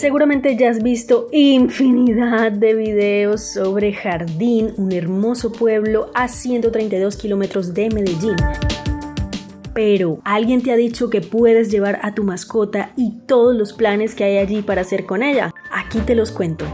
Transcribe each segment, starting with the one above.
seguramente ya has visto infinidad de videos sobre Jardín, un hermoso pueblo a 132 kilómetros de Medellín. Pero, ¿alguien te ha dicho que puedes llevar a tu mascota y todos los planes que hay allí para hacer con ella? Aquí te los cuento.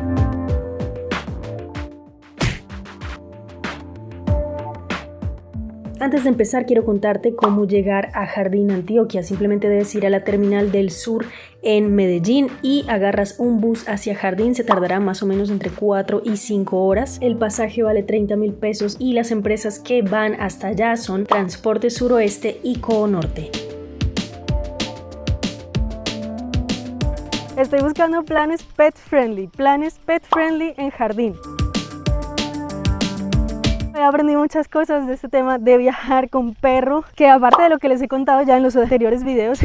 Antes de empezar quiero contarte cómo llegar a Jardín Antioquia. Simplemente debes ir a la terminal del sur en Medellín y agarras un bus hacia Jardín. Se tardará más o menos entre 4 y 5 horas. El pasaje vale 30 mil pesos y las empresas que van hasta allá son Transporte Suroeste y Co Norte. Estoy buscando planes pet friendly, planes pet friendly en Jardín. He aprendido muchas cosas de este tema de viajar con perro, que aparte de lo que les he contado ya en los anteriores videos,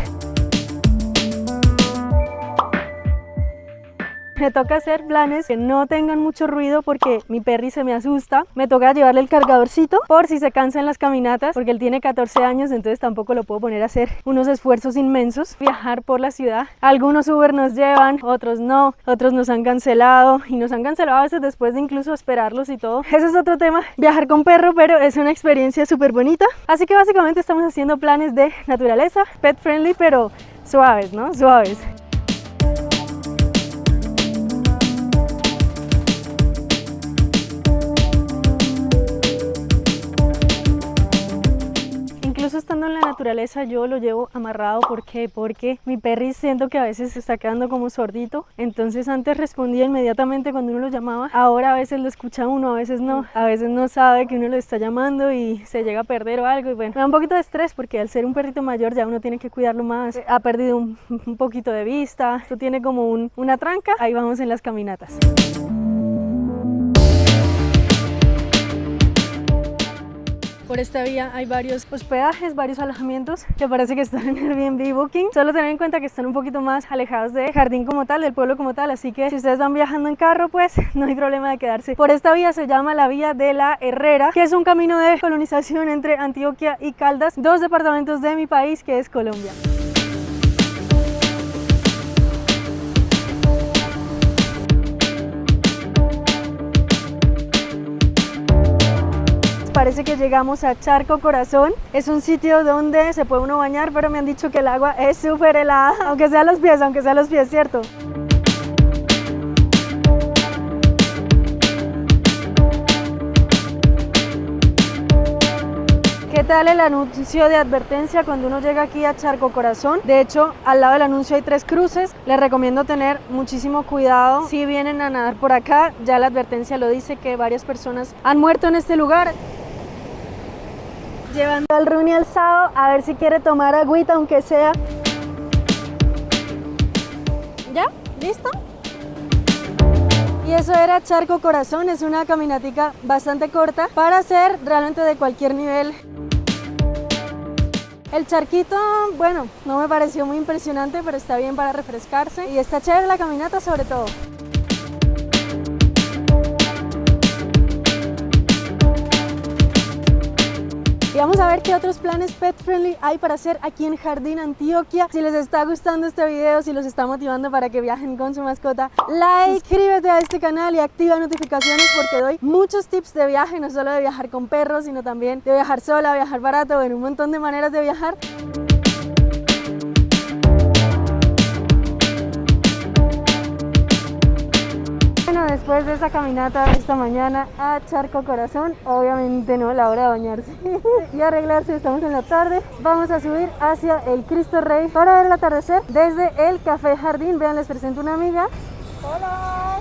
Me toca hacer planes que no tengan mucho ruido porque mi perri se me asusta. Me toca llevarle el cargadorcito por si se cansa en las caminatas porque él tiene 14 años, entonces tampoco lo puedo poner a hacer unos esfuerzos inmensos. Viajar por la ciudad. Algunos Uber nos llevan, otros no, otros nos han cancelado y nos han cancelado a veces después de incluso esperarlos y todo. Ese es otro tema, viajar con perro, pero es una experiencia súper bonita. Así que básicamente estamos haciendo planes de naturaleza, pet friendly, pero suaves, ¿no? Suaves. Naturaleza yo lo llevo amarrado, ¿por qué? Porque mi perri siento que a veces se está quedando como sordito, entonces antes respondía inmediatamente cuando uno lo llamaba, ahora a veces lo escucha uno, a veces no, a veces no sabe que uno lo está llamando y se llega a perder o algo. Y bueno, me da un poquito de estrés porque al ser un perrito mayor ya uno tiene que cuidarlo más, ha perdido un, poquito de vista, esto tiene como una tranca, ahí vamos en las caminatas. Por esta vía hay varios hospedajes, varios alojamientos que parece que están en Airbnb Booking. Solo tener en cuenta que están un poquito más alejados de Jardín como tal, del pueblo como tal, así que si ustedes van viajando en carro, pues no hay problema de quedarse. Por esta vía se llama la Vía de la Herrera, que es un camino de colonización entre Antioquia y Caldas, dos departamentos de mi país que es Colombia. Parece que llegamos a Charco Corazón. Es un sitio donde se puede uno bañar, pero me han dicho que el agua es súper helada, aunque sea los pies, aunque sea los pies, ¿cierto? ¿Qué tal el anuncio de advertencia cuando uno llega aquí a Charco Corazón? De hecho, al lado del anuncio hay tres cruces. Les recomiendo tener muchísimo cuidado si vienen a nadar por acá. Ya la advertencia lo dice que varias personas han muerto en este lugar llevando al Runi alzado a ver si quiere tomar agüita aunque sea. ¿Ya? ¿Listo? Y eso era Charco Corazón, es una caminatica bastante corta para hacer realmente de cualquier nivel. El charquito, bueno, no me pareció muy impresionante, pero está bien para refrescarse y está chévere la caminata sobre todo. Vamos a ver qué otros planes pet friendly hay para hacer aquí en Jardín Antioquia. Si les está gustando este video, si los está motivando para que viajen con su mascota, like, suscríbete a este canal y activa notificaciones porque doy muchos tips de viaje, no solo de viajar con perros, sino también de viajar sola, viajar barato, en un montón de maneras de viajar. Después de esa caminata esta mañana a Charco Corazón, obviamente no la hora de bañarse y arreglarse, estamos en la tarde, vamos a subir hacia el Cristo Rey para ver el atardecer desde el Café Jardín, vean les presento una amiga. Hola.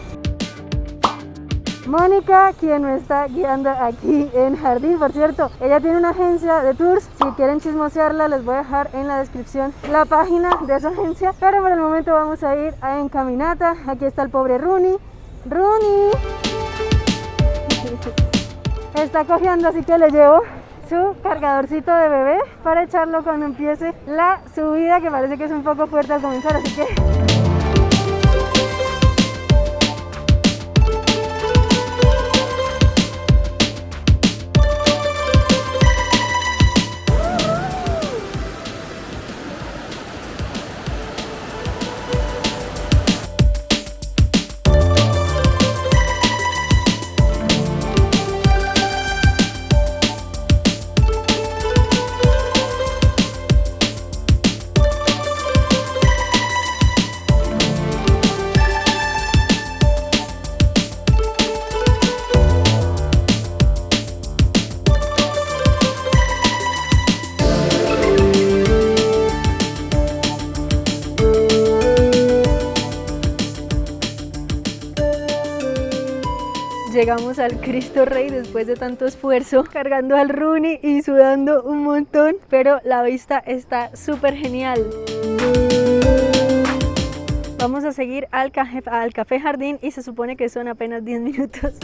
Mónica, quien me está guiando aquí en Jardín, por cierto, ella tiene una agencia de tours, si quieren chismosearla les voy a dejar en la descripción la página de esa agencia, pero por el momento vamos a ir en caminata, aquí está el pobre Rooney, Rooney. Está cogiendo así que le llevo su cargadorcito de bebé para echarlo cuando empiece la subida que parece que es un poco fuerte al comenzar así que llegamos al Cristo Rey después de tanto esfuerzo, cargando al Rooney y sudando un montón, pero la vista está súper genial. Vamos a seguir al, al Café Jardín y se supone que son apenas 10 minutos.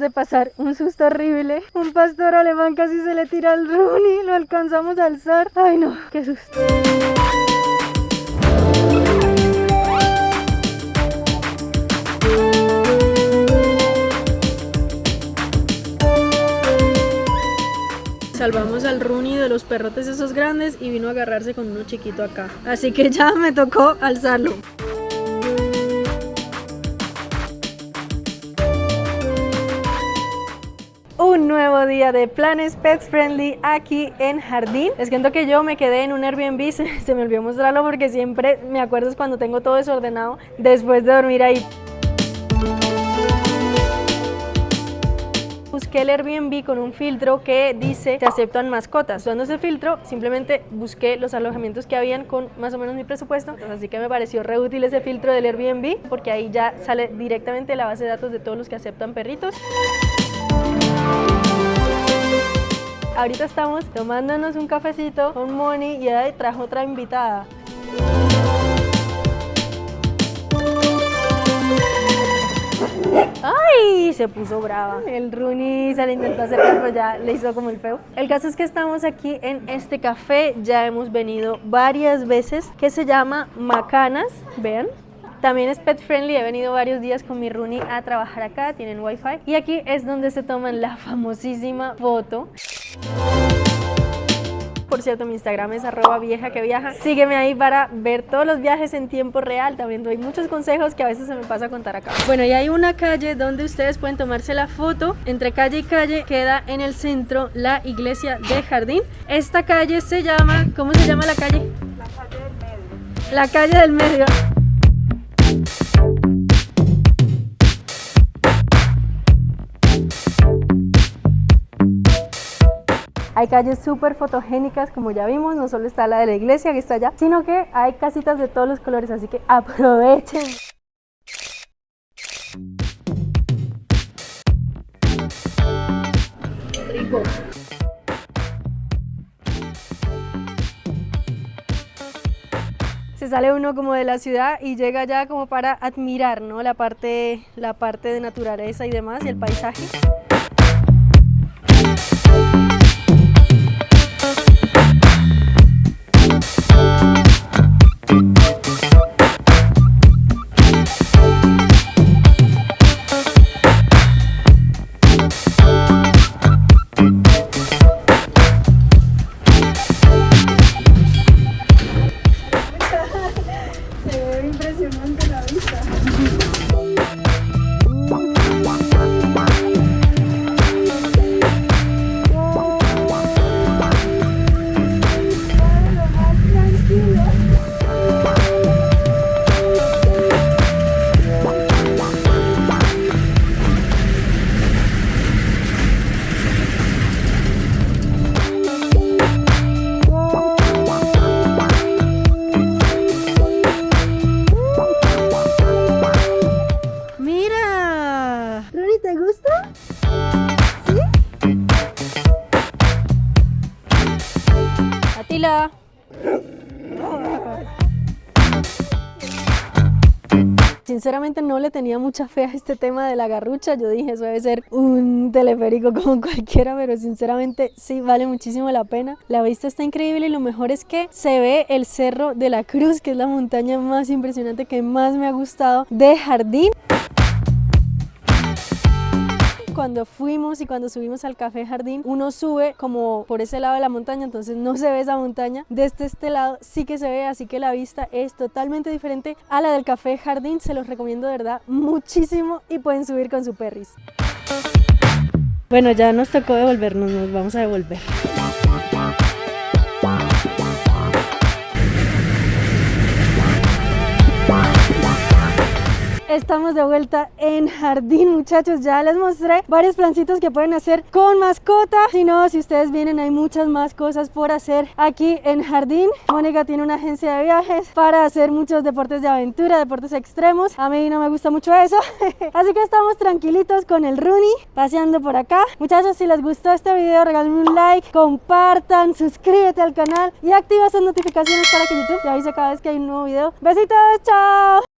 De pasar un susto horrible. Un pastor alemán casi se le tira al Rooney. Lo alcanzamos a alzar. Ay no, qué susto. salvamos al Rooney de los perrotes esos grandes y vino a agarrarse con uno chiquito acá. Así que ya me tocó alzarlo. Nuevo día de planes pets friendly aquí en Jardín. Les cuento que yo me quedé en un Airbnb, se, me olvidó mostrarlo porque siempre me acuerdo cuando tengo todo desordenado después de dormir ahí. busqué el Airbnb con un filtro que dice te aceptan mascotas. Usando ese filtro simplemente busqué los alojamientos que habían con más o menos mi presupuesto, así que me pareció re útil ese filtro del Airbnb porque ahí ya sale directamente la base de datos de todos los que aceptan perritos. Ahorita estamos tomándonos un cafecito con Moni y ahí trajo otra invitada. ¡Ay! Se puso brava. El Rooney se le intentó hacer, pero ya le hizo como el feo. El caso es que estamos aquí en este café. Ya hemos venido varias veces. Que se llama Macanas. Vean. También es pet friendly, he venido varios días con mi Rooney a trabajar acá, tienen wifi. Y aquí es donde se toman la famosísima foto. Por cierto, mi Instagram es arroba vieja que viaja. Sígueme ahí para ver todos los viajes en tiempo real. También doy muchos consejos que a veces se me pasa a contar acá. Bueno, y hay una calle donde ustedes pueden tomarse la foto. Entre calle y calle queda en el centro la iglesia de Jardín. Esta calle se llama... ¿Cómo se llama la calle? La calle del medio. La calle del medio. Hay calles súper fotogénicas, como ya vimos, no solo está la de la iglesia que está allá, sino que hay casitas de todos los colores, así que aprovechen. Se sale uno como de la ciudad y llega ya como para admirar ¿no? la, parte, la parte de naturaleza y demás y el paisaje. Sinceramente no le tenía mucha fe a este tema de la garrucha, yo dije eso debe ser un teleférico como cualquiera, pero sinceramente sí vale muchísimo la pena. La vista está increíble y lo mejor es que se ve el Cerro de la Cruz, que es la montaña más impresionante que más me ha gustado de jardín cuando fuimos y cuando subimos al café jardín, uno sube como por ese lado de la montaña, entonces no se ve esa montaña. Desde este lado sí que se ve, así que la vista es totalmente diferente a la del café jardín. Se los recomiendo de verdad muchísimo y pueden subir con su perris. Bueno, ya nos tocó devolvernos, nos vamos a devolver. Estamos de vuelta en jardín, muchachos. Ya les mostré varios plancitos que pueden hacer con mascota. Si no, si ustedes vienen, hay muchas más cosas por hacer aquí en jardín. Mónica tiene una agencia de viajes para hacer muchos deportes de aventura, deportes extremos. A mí no me gusta mucho eso. Así que estamos tranquilitos con el Rooney paseando por acá. Muchachos, si les gustó este video, regalen un like, compartan, suscríbete al canal y activa esas notificaciones para que YouTube te avise cada vez que hay un nuevo video. Besitos, chao.